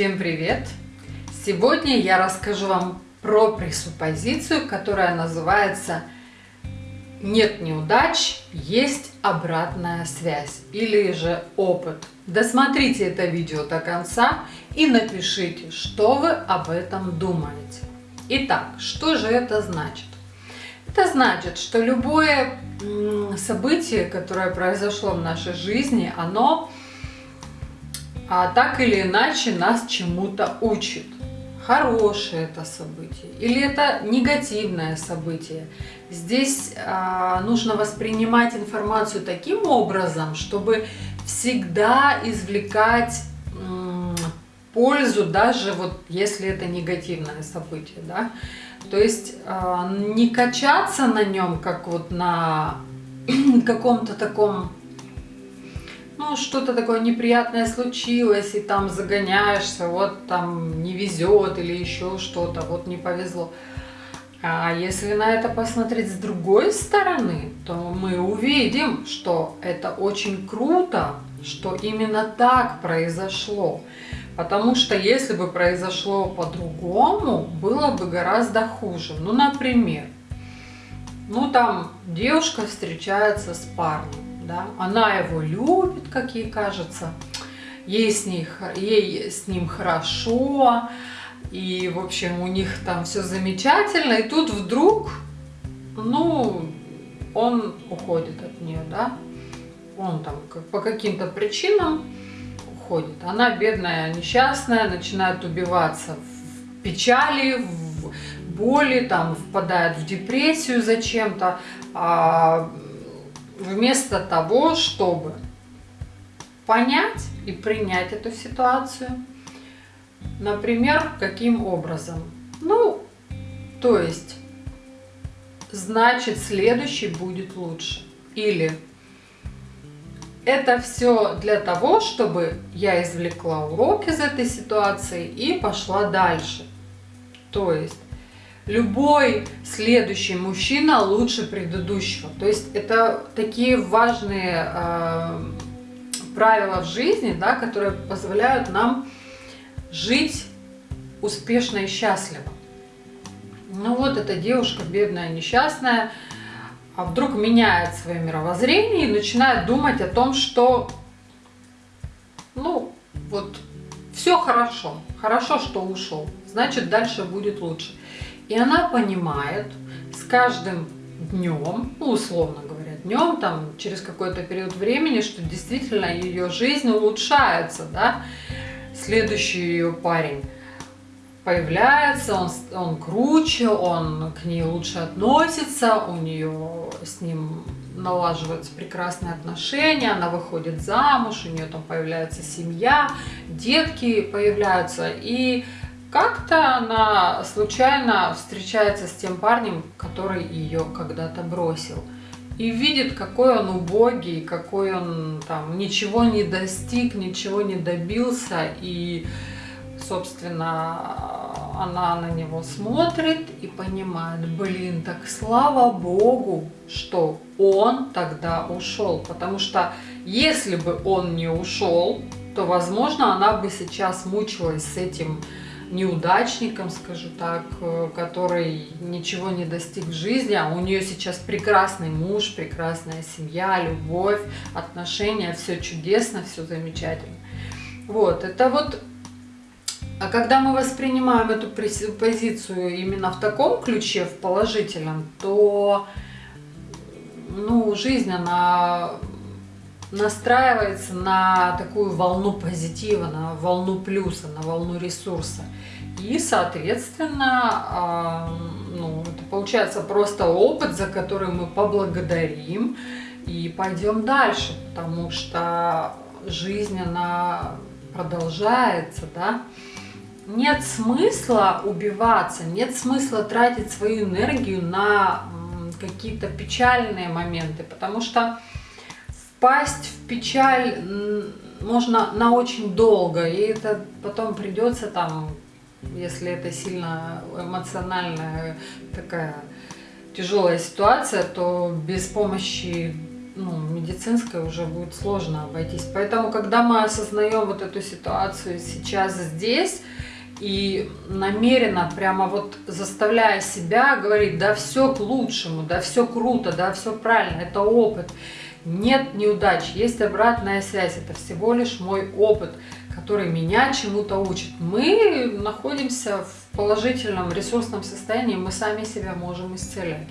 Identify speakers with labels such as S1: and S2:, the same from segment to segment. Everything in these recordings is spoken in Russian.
S1: Всем привет! Сегодня я расскажу вам про пресуппозицию, которая называется «Нет неудач, есть обратная связь» или же «Опыт». Досмотрите это видео до конца и напишите, что вы об этом думаете. Итак, что же это значит? Это значит, что любое событие, которое произошло в нашей жизни, оно а так или иначе нас чему-то учит. Хорошее это событие или это негативное событие. Здесь а, нужно воспринимать информацию таким образом, чтобы всегда извлекать пользу, даже вот если это негативное событие, да. То есть э, не качаться на нем, как вот на каком-то таком ну, что-то такое неприятное случилось, и там загоняешься, вот там не везет или еще что-то, вот не повезло. А если на это посмотреть с другой стороны, то мы увидим, что это очень круто, что именно так произошло. Потому что если бы произошло по-другому, было бы гораздо хуже. Ну, например, ну там девушка встречается с парнем да, она его любит, как ей кажется, ей с, ней, ей с ним хорошо, и, в общем, у них там все замечательно, и тут вдруг, ну, он уходит от нее, да, он там по каким-то причинам уходит. Она бедная, несчастная, начинает убиваться в печали, в боли, там впадает в депрессию зачем-то, а вместо того, чтобы понять и принять эту ситуацию. Например, каким образом? Ну, то есть, значит, следующий будет лучше. Или это все для того, чтобы я извлекла урок из этой ситуации и пошла дальше. То есть, любой следующий мужчина лучше предыдущего. То есть это такие важные э, правила в жизни, да, которые позволяют нам жить успешно и счастливо. Ну вот эта девушка бедная, несчастная, а вдруг меняет свое мировоззрение и начинает думать о том, что, ну, вот, все хорошо, хорошо, что ушел, значит, дальше будет лучше. И она понимает с каждым днем, ну, условно говоря, днем, там, через какой-то период времени, что действительно ее жизнь улучшается, да. Следующий ее парень появляется, он, он круче, он к ней лучше относится, у нее с ним налаживаются прекрасные отношения, она выходит замуж, у нее там появляется семья, детки появляются, и как-то она случайно встречается с тем парнем, который ее когда-то бросил. И видит, какой он убогий, какой он там ничего не достиг, ничего не добился. И, собственно, она на него смотрит и понимает, блин, так слава богу, что он тогда ушел. Потому что если бы он не ушел, то, возможно, она бы сейчас мучилась с этим неудачником, скажу так, э, который ничего не достиг в жизни, а у нее сейчас прекрасный муж, прекрасная семья, любовь, отношения, все чудесно, все замечательно. Вот, это вот, а когда мы воспринимаем эту позицию именно в таком ключе, в положительном, то, ну, жизнь, она настраивается на такую волну позитива, на волну плюса, на волну ресурса. И, соответственно, ну, это получается просто опыт, за который мы поблагодарим и пойдем дальше, потому что жизнь, она продолжается, да. Нет смысла убиваться, нет смысла тратить свою энергию на какие-то печальные моменты, потому что впасть в печаль можно на очень долго, и это потом придется там, если это сильно эмоциональная такая тяжелая ситуация, то без помощи ну, медицинской уже будет сложно обойтись. Поэтому, когда мы осознаем вот эту ситуацию сейчас здесь, и намеренно прямо вот заставляя себя говорить, да все к лучшему, да все круто, да все правильно, это опыт. Нет неудач, есть обратная связь, это всего лишь мой опыт, который меня чему-то учит. Мы находимся в положительном ресурсном состоянии, мы сами себя можем исцелять.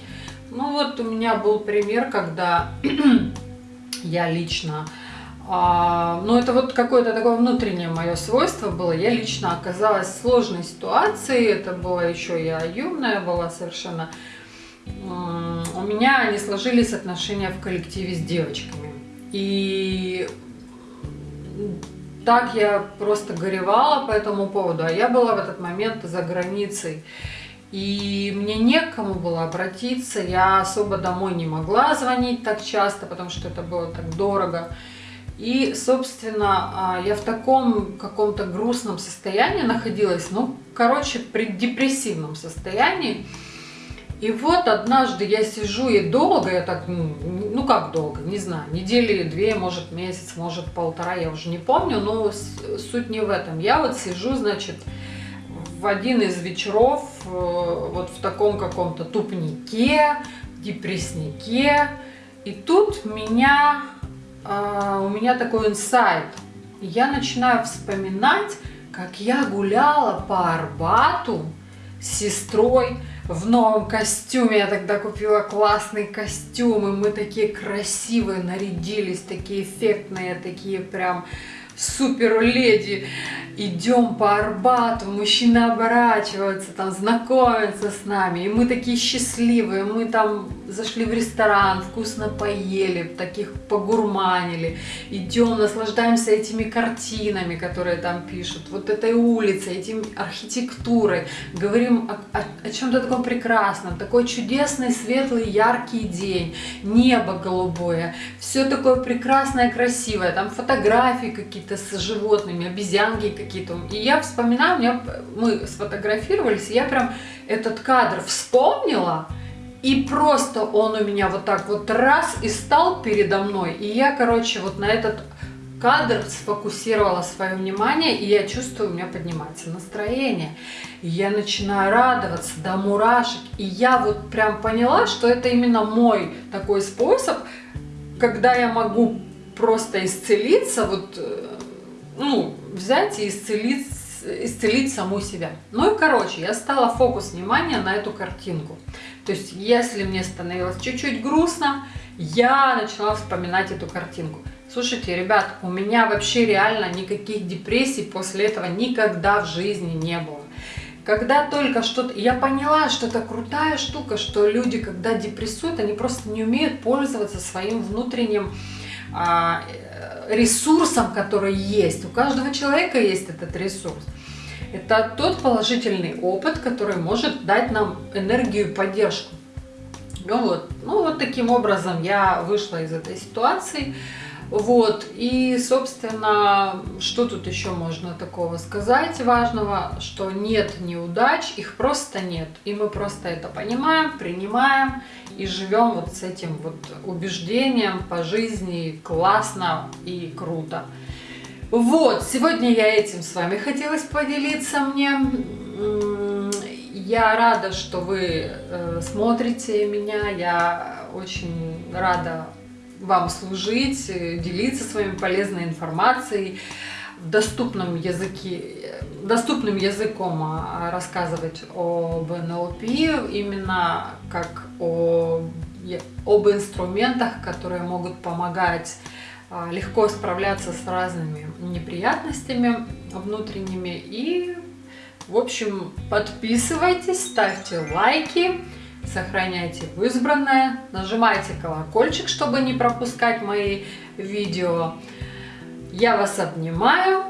S1: Ну вот у меня был пример, когда я лично а, ну, это вот какое-то такое внутреннее мое свойство было. Я лично оказалась в сложной ситуации. Это было еще я юная была совершенно. У меня не сложились отношения в коллективе с девочками. И так я просто горевала по этому поводу. А я была в этот момент за границей. И мне некому было обратиться. Я особо домой не могла звонить так часто, потому что это было так дорого. И, собственно, а, я в таком каком-то грустном состоянии находилась, ну, короче, при депрессивном состоянии. И вот однажды я сижу и долго, я так, ну, ну как долго, не знаю, недели две, может месяц, может полтора, я уже не помню, но суть не в этом. Я вот сижу, значит, в один из вечеров э, вот в таком каком-то тупнике, депресснике, и тут меня а, у меня такой инсайт. Я начинаю вспоминать, как я гуляла по Арбату с сестрой в новом костюме. Я тогда купила классный костюм, и мы такие красивые нарядились, такие эффектные, такие прям супер леди, идем по Арбату, мужчины оборачиваются, там знакомятся с нами, и мы такие счастливые, мы там зашли в ресторан, вкусно поели, таких погурманили, идем, наслаждаемся этими картинами, которые там пишут, вот этой улицей, этим архитектурой, говорим о, о, о чем-то таком прекрасном, такой чудесный, светлый, яркий день, небо голубое, все такое прекрасное, красивое, там фотографии какие-то с животными, обезьянки какие-то, и я вспоминаю, у меня, мы сфотографировались, я прям этот кадр вспомнила, и просто он у меня вот так вот раз и стал передо мной. И я, короче, вот на этот кадр сфокусировала свое внимание, и я чувствую, у меня поднимается настроение. И я начинаю радоваться до мурашек. И я вот прям поняла, что это именно мой такой способ, когда я могу просто исцелиться, вот, э, ну, взять и исцелить исцелить саму себя. Ну и короче, я стала фокус внимания на эту картинку. То есть, если мне становилось чуть-чуть грустно, я начала вспоминать эту картинку. Слушайте, ребят, у меня вообще реально никаких депрессий после этого никогда в жизни не было. Когда только что-то... Я поняла, что это крутая штука, что люди, когда депрессуют, они просто не умеют пользоваться своим внутренним ресурсом, который есть. У каждого человека есть этот ресурс. Это тот положительный опыт, который может дать нам энергию и поддержку. Ну вот, ну вот таким образом я вышла из этой ситуации. Вот, и, собственно, что тут еще можно такого сказать важного, что нет неудач, их просто нет. И мы просто это понимаем, принимаем и живем вот с этим вот убеждением по жизни классно и круто. Вот, сегодня я этим с вами хотелось поделиться мне. Я рада, что вы э, смотрите меня, я очень рада вам служить, делиться с вами полезной информацией в доступном языке, доступным языком а, рассказывать об НЛП, именно как о, об инструментах, которые могут помогать а, легко справляться с разными неприятностями внутренними. И, в общем, подписывайтесь, ставьте лайки, сохраняйте в избранное, нажимайте колокольчик, чтобы не пропускать мои видео. Я вас обнимаю.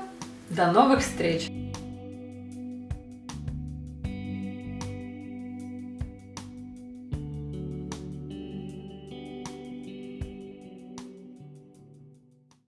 S1: До новых встреч!